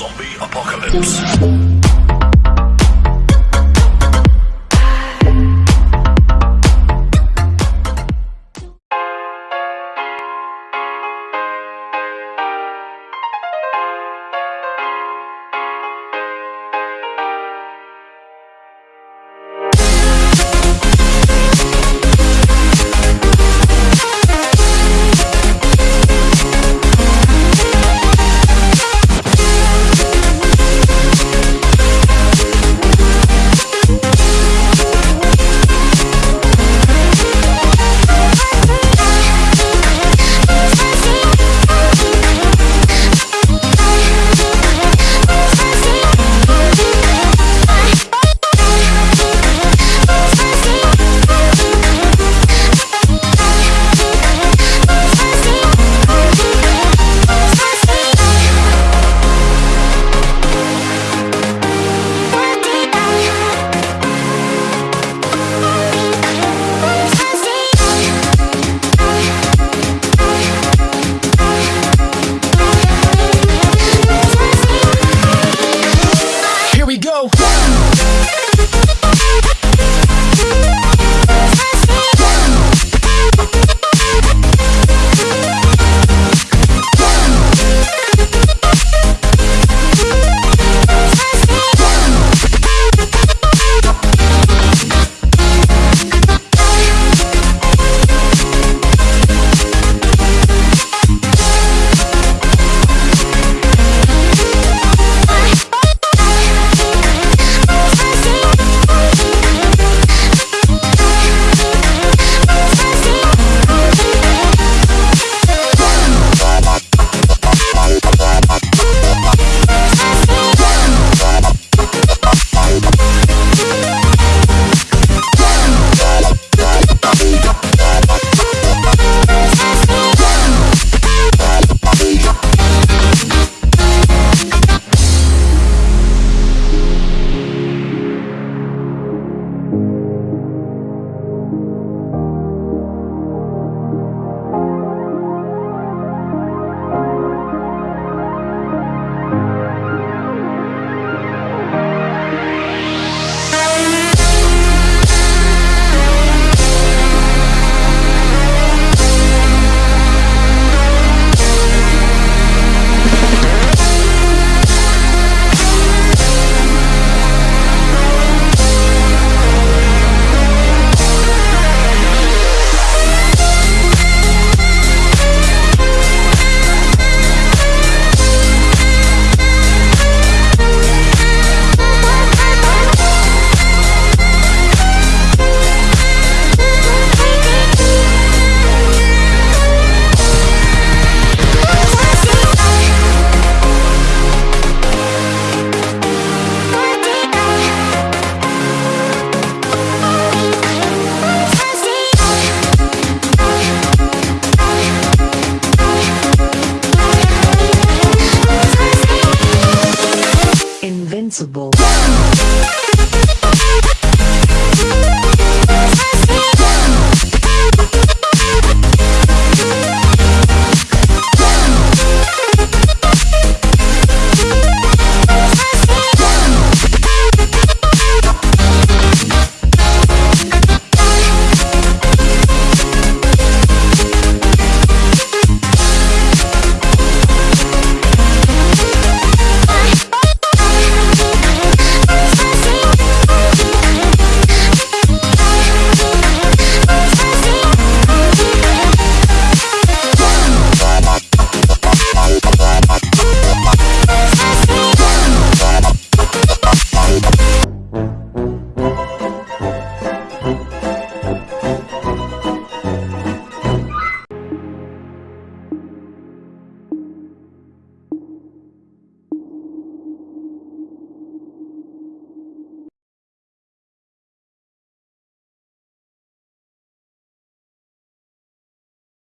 Zombie apocalypse. possible.